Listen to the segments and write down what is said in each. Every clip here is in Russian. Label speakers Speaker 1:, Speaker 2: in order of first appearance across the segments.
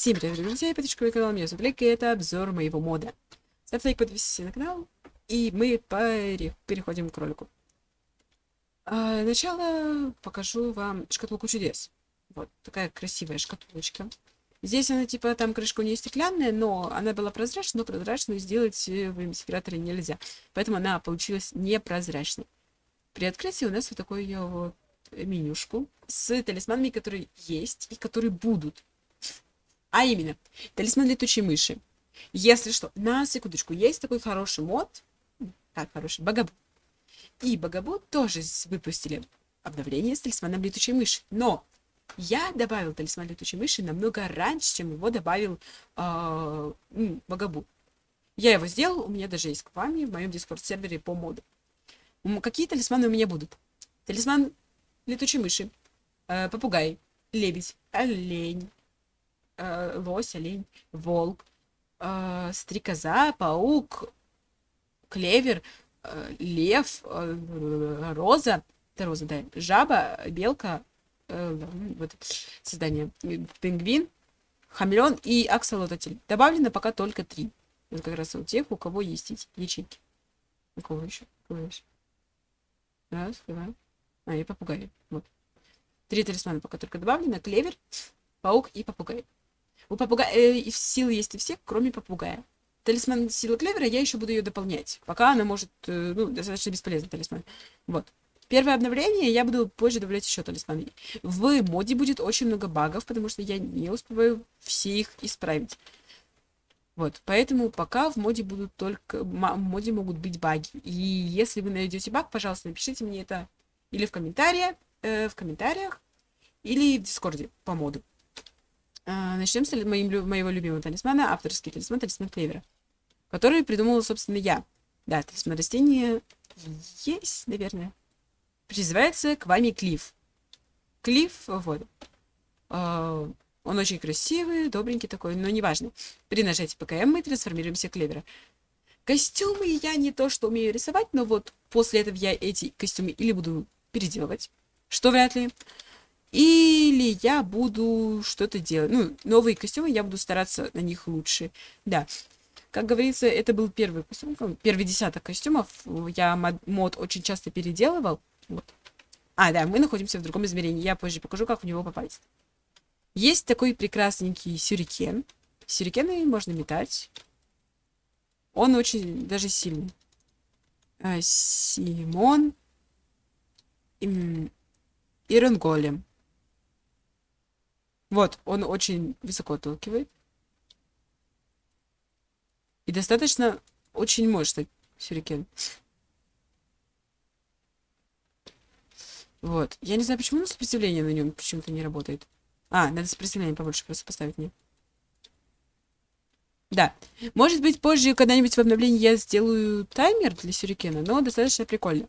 Speaker 1: Всем привет, друзья, подписчиков канала, меня зовут Лейка, и это обзор моего мода. Ставь лайк, подписывайся на канал, и мы пере... переходим к ролику. А, сначала покажу вам шкатулку чудес. Вот, такая красивая шкатулочка. Здесь она, типа, там крышка у нее стеклянная, но она была прозрачной, но прозрачную сделать в инспираторе нельзя. Поэтому она получилась непрозрачной. При открытии у нас вот такую вот менюшку с талисманами, которые есть и которые будут а именно, талисман летучей мыши. Если что, на секундочку, есть такой хороший мод, как хороший, Багабу. И Багабу тоже выпустили обновление с талисманом летучей мыши. Но я добавил талисман летучей мыши намного раньше, чем его добавил э, Багабу. Я его сделал, у меня даже есть к вами в моем дискорд-сервере по моду. Какие талисманы у меня будут? Талисман летучей мыши, э, попугай, лебедь, олень, э, лось, олень, волк, э, стрекоза, паук, клевер, э, лев, э, роза, это роза, да, жаба, белка, э, вот создание, пингвин, хамелеон и аксолотль. Добавлено пока только три. Это как раз у тех, у кого есть эти ячейки. У кого еще? У кого еще? Раз, два. А, и попугай. Вот. Три талисмана пока только добавлено. Клевер, паук и попугай. У попугая э, силы есть у всех, кроме попугая. Талисман силы клевера, я еще буду ее дополнять. Пока она может, э, ну, достаточно бесполезный талисман. Вот. Первое обновление я буду позже добавлять еще талисманы. В моде будет очень много багов, потому что я не успеваю все их исправить. Вот, поэтому пока в моде будут только... В моде могут быть баги. И если вы найдете баг, пожалуйста, напишите мне это или в комментариях, э, в комментариях, или в дискорде по моду. А, начнем с моим, моего любимого талисмана, авторский талисман, талисман клевера, который придумала, собственно, я. Да, талисман растения есть, наверное. Призывается к вами Клифф. Клифф, вот. А, он очень красивый, добренький такой, но неважно. При нажатии ПКМ мы трансформируемся в клевера. Костюмы я не то, что умею рисовать, но вот после этого я эти костюмы или буду переделывать, что вряд ли, или я буду что-то делать. Ну, новые костюмы, я буду стараться на них лучше. Да. Как говорится, это был первый костюм, первый десяток костюмов. Я мод, очень часто переделывал. Вот. А, да, мы находимся в другом измерении. Я позже покажу, как в него попасть. Есть такой прекрасненький сюрикен. Сюрикены можно метать. Он очень даже сильный. А, Симон. Иренголем. Вот, он очень высоко отталкивает. И достаточно очень мощный сюрикен. Вот. Я не знаю, почему сопротивление на нем почему-то не работает. А, надо сопротивление побольше просто поставить мне. Да. Может быть, позже когда-нибудь в обновлении я сделаю таймер для сюрикена, но достаточно прикольно.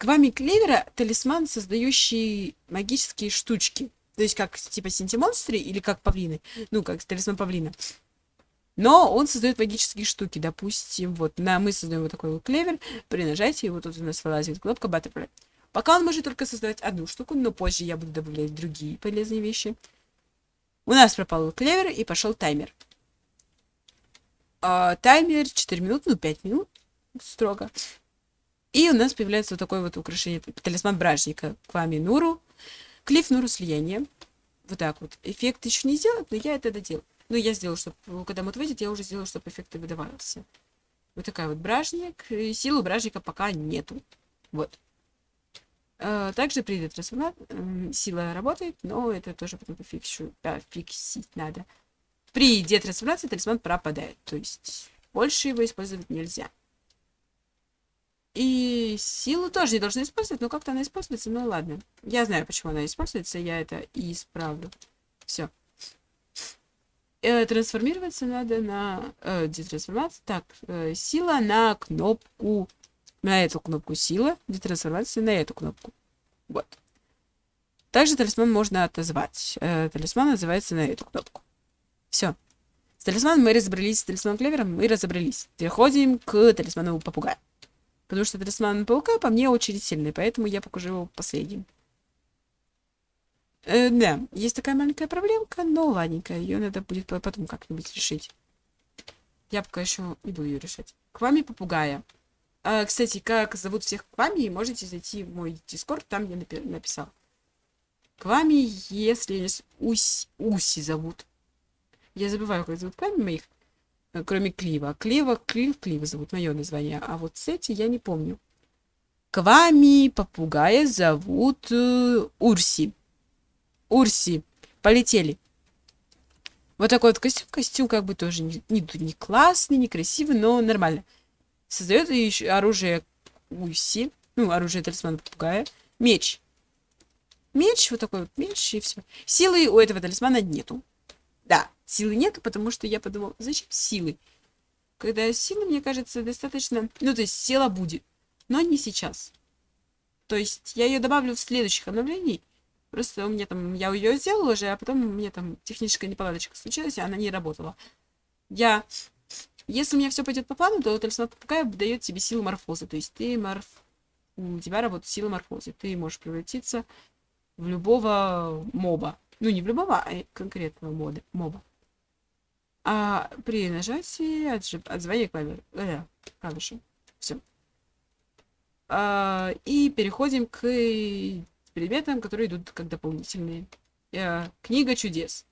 Speaker 1: Вами клевера талисман, создающий магические штучки. То есть как типа синтимонстры или как павлины. Ну, как талисман павлина. Но он создает магические штуки. Допустим, вот на, мы создаем вот такой вот клевер. При нажатии вот тут у нас вылазит кнопка Butterfly. Пока он может только создавать одну штуку, но позже я буду добавлять другие полезные вещи. У нас пропал клевер и пошел таймер. А, таймер 4 минуты, ну 5 минут строго. И у нас появляется вот такое вот украшение, талисман бражника. К вами Нуру. Клифф Нуру слияние. Вот так вот. Эффект еще не сделан, но я это доделал. Ну, я сделал, чтобы, когда мод выйдет, я уже сделал, чтобы эффекты выдавался. Вот такая вот бражник. И силы бражника пока нету. Вот. А, также при трансформации сила работает, но это тоже потом пофикшу, да, фиксить надо. При детрансформации талисман пропадает, то есть больше его использовать нельзя. И силу тоже не должна использовать, но как-то она используется, ну ладно. Я знаю, почему она используется, я это и исправлю. Все. Э, трансформироваться надо на... Э, детрансформация. Так, э, сила на кнопку... На эту кнопку сила. Детрансформация на эту кнопку. Вот. Также талисман можно отозвать. Э, талисман называется на эту кнопку. Все. С талисманом мы разобрались, с талисманом клевером мы разобрались. Переходим к талисману попугая. Потому что талисман паука по мне очень сильный, поэтому я покажу его последним. Э, да, есть такая маленькая проблемка, но ладненько, ее надо будет потом как-нибудь решить. Я пока еще не буду ее решать. К вами попугая. А, кстати, как зовут всех к вами, можете зайти в мой дискорд, там я напи написал. К вами, если Уси, Уси зовут. Я забываю, как зовут к вами моих, кроме Клива. Клива, Клив, Клива зовут мое название, а вот эти я не помню. К вами попугая зовут э, Урси. Урси. Полетели. Вот такой вот костюм. Костюм как бы тоже не, не, не классный, не красивый, но нормально. Создает еще оружие Уси. Ну, оружие талисмана попугая. Меч. Меч, вот такой вот меч, и все. Силы у этого талисмана нету. Силы нету, потому что я подумал, зачем силы? Когда силы, мне кажется, достаточно... Ну, то есть сила будет, но не сейчас. То есть я ее добавлю в следующих обновлений, Просто у меня там, я ее сделала уже, а потом у меня там техническая неполадочка случилась, и она не работала. Я, если у меня все пойдет по плану, то талисман попугая дает тебе силу морфоза. То есть ты морф... У тебя работает сила морфоза. Ты можешь превратиться в любого моба. Ну, не в любого, а конкретного моба. А при нажатии отжи... отзвания клавиши. Э, клавиши. Все. А, и переходим к предметам, которые идут как дополнительные. Э, книга чудес.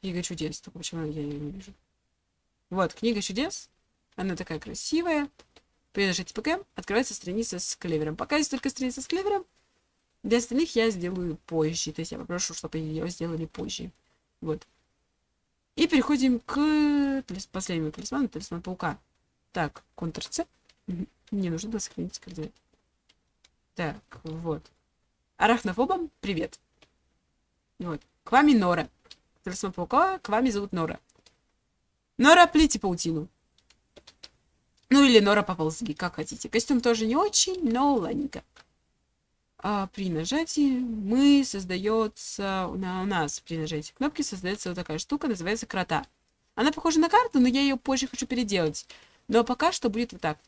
Speaker 1: Книга чудес. Только почему я ее не вижу? Вот, книга чудес. Она такая красивая. При нажатии ПК открывается страница с клевером. Пока есть только страница с клевером. Для остальных я сделаю позже. То есть я попрошу, чтобы ее сделали позже. Вот. И переходим к последнему талисману, талисман паука. Так, Ctrl-C. Мне нужно было сохранить координаты. Так, вот. Арахнофобам привет. Вот. К вами Нора. Талисман паука, к вами зовут Нора. Нора, плите паутину. Ну или Нора поползли, как хотите. Костюм тоже не очень, но ладненько. А при нажатии мы создается, у нас при нажатии кнопки создается вот такая штука, называется крота. Она похожа на карту, но я ее позже хочу переделать. Но пока что будет вот так.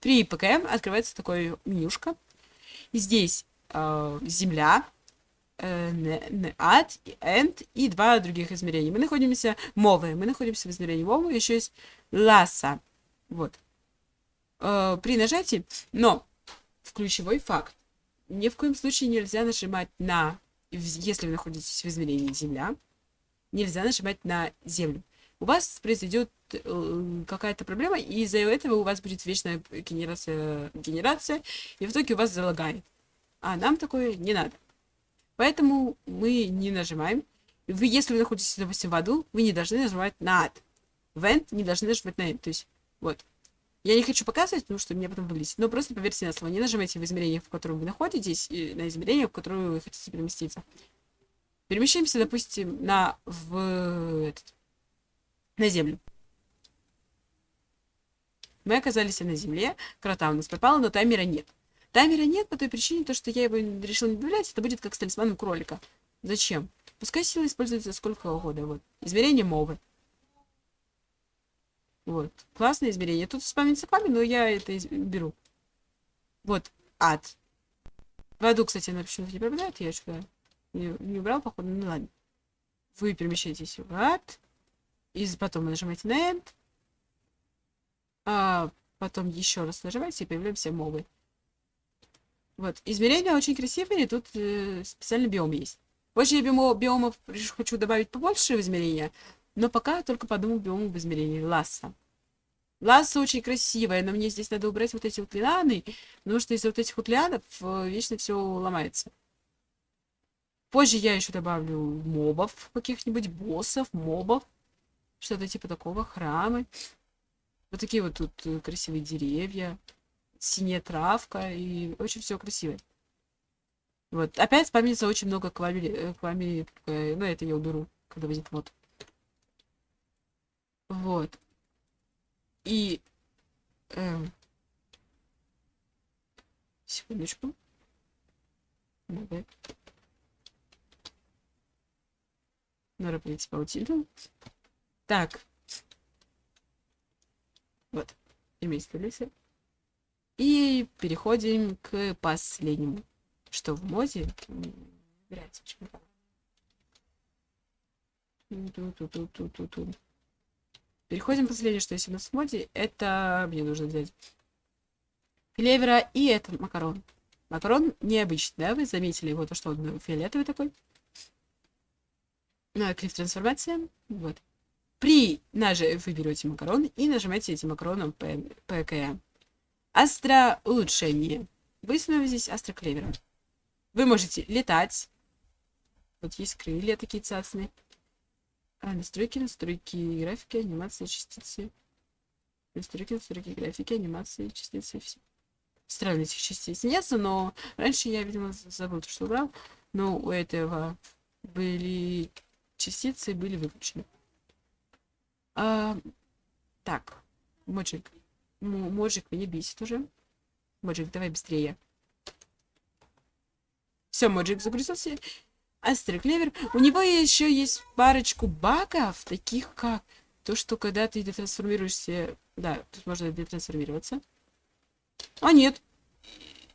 Speaker 1: При ПКМ открывается такое менюшка. И здесь э, Земля, э, ад, энд и два других измерения. Мы находимся Мовы. Мы находимся в измерении Мовы. Еще есть Ласа. Вот. Э, при нажатии, но в ключевой факт. Ни в коем случае нельзя нажимать на, если вы находитесь в измерении Земля, нельзя нажимать на Землю. У вас произойдет э, какая-то проблема, и из-за этого у вас будет вечная генерация, генерация, и в итоге у вас залагает. А нам такое не надо. Поэтому мы не нажимаем. Вы, если вы находитесь, допустим, в аду, вы не должны нажимать на ад. Вент не должны нажимать на end. То есть, вот. Я не хочу показывать, потому что меня потом вылезет. Но просто поверьте на слово. Не нажимайте в измерение, в котором вы находитесь, и на измерение, в которое вы хотите переместиться. Перемещаемся, допустим, на в этот, на землю. Мы оказались на земле, крота у нас пропала, но таймера нет. Таймера нет по той причине, то, что я его решил не добавлять, это будет как с талисманом кролика. Зачем? Пускай сила используется сколько угодно. Вот. Измерение мовы. Вот. Классное измерение. Тут с пами, но я это беру. Вот. Ад. В аду, кстати, она почему-то не пропадает. Я что-то не, не убрал, походу. Ну ладно. Вы перемещаетесь в ад. И потом нажимаете на End. А потом еще раз нажимаете и появляемся мовы. Вот. Измерения очень красивые, тут э, специальный биом есть. Позже я биомо, биомов хочу добавить побольше в измерения, но пока только по одному биому в измерении. Ласса. Ласса очень красивая, но мне здесь надо убрать вот эти вот лианы, потому что из-за вот этих вот лианов э, вечно все ломается. Позже я еще добавлю мобов, каких-нибудь боссов, мобов, что-то типа такого, храмы. Вот такие вот тут э, красивые деревья синяя травка, и очень все красиво. Вот. Опять вспомнится очень много к вами, э, к вами, э, ну это я уберу, когда выйдет вот. Вот. И... Э, секундочку. Надо. Надо прийти паутину. Так. Вот. Имеется лесер. И переходим к последнему. что в моде нравится очень Ту-ту-ту-ту-ту-ту. Переходим к последнему, что есть у нас в моде. Это мне нужно взять клевера и это макарон. Макарон необычный, да? Вы заметили его, то, что он фиолетовый такой. Ну, клиф трансформация. Вот. При наже вы берете макарон и нажимаете этим макароном ПК. Астро улучшение. Вы становитесь астроклевером. Вы можете летать. Вот есть крылья такие цацные. А, настройки, настройки, графики, анимации, частицы. Настройки, настройки, графики, анимации, частицы. Все. Странно этих частиц нет, но раньше я, видимо, забыл, что убрал. Но у этого были частицы, были выключены. А, так, Моджик. Моджик меня бесит уже. Моджик, давай быстрее. Все, Моджик загрузился. Астер Клевер. У него еще есть парочку багов, таких как то, что когда ты детрансформируешься... Да, тут можно детрансформироваться. А, нет.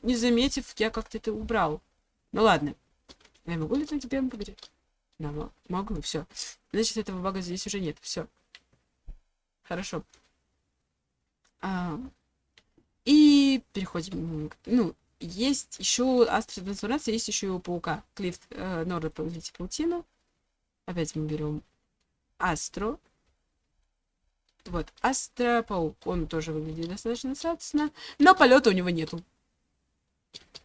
Speaker 1: Не заметив, я как-то это убрал. Ну ладно. Я могу ли тебе поговорить? Да, могу, все. Значит, этого бага здесь уже нет. Все. Хорошо. А, и переходим. Ну, есть еще астротрансформация, есть еще у паука. Клифт э, Норда повелитель паутину. Опять мы берем Астро. Вот, Астропаук. Он тоже выглядит достаточно статусно. Но полета у него нету.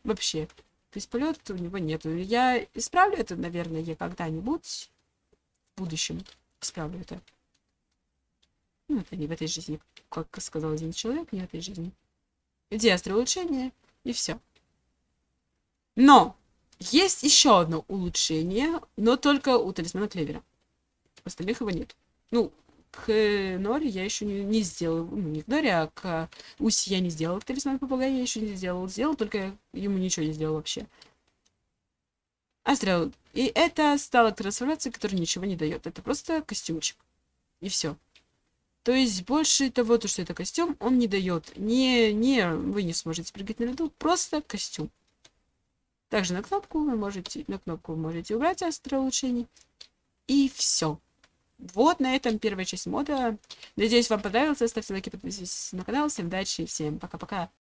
Speaker 1: Вообще. То есть полета у него нету. Я исправлю это, наверное, я когда-нибудь в будущем исправлю это. Ну, это не в этой жизни, как сказал один человек, не в этой жизни. Где улучшение? И все. Но есть еще одно улучшение, но только у талисмана Клевера. Остальных его нет. Ну, к Норе я еще не, не сделал. Ну, не к Норе, а к Уси я не сделал. Талисман попугая я еще не сделал. Сделал, только ему ничего не сделал вообще. Астрал. И это стала трансформация, которая ничего не дает. Это просто костюмчик. И все. То есть больше того, то, что это костюм, он не дает. Не, не, вы не сможете прыгать на льду, просто костюм. Также на кнопку вы можете, на кнопку вы можете убрать улучшений И все. Вот на этом первая часть мода. Надеюсь, вам понравилось. Ставьте лайки, подписывайтесь на канал. Всем удачи, всем пока-пока.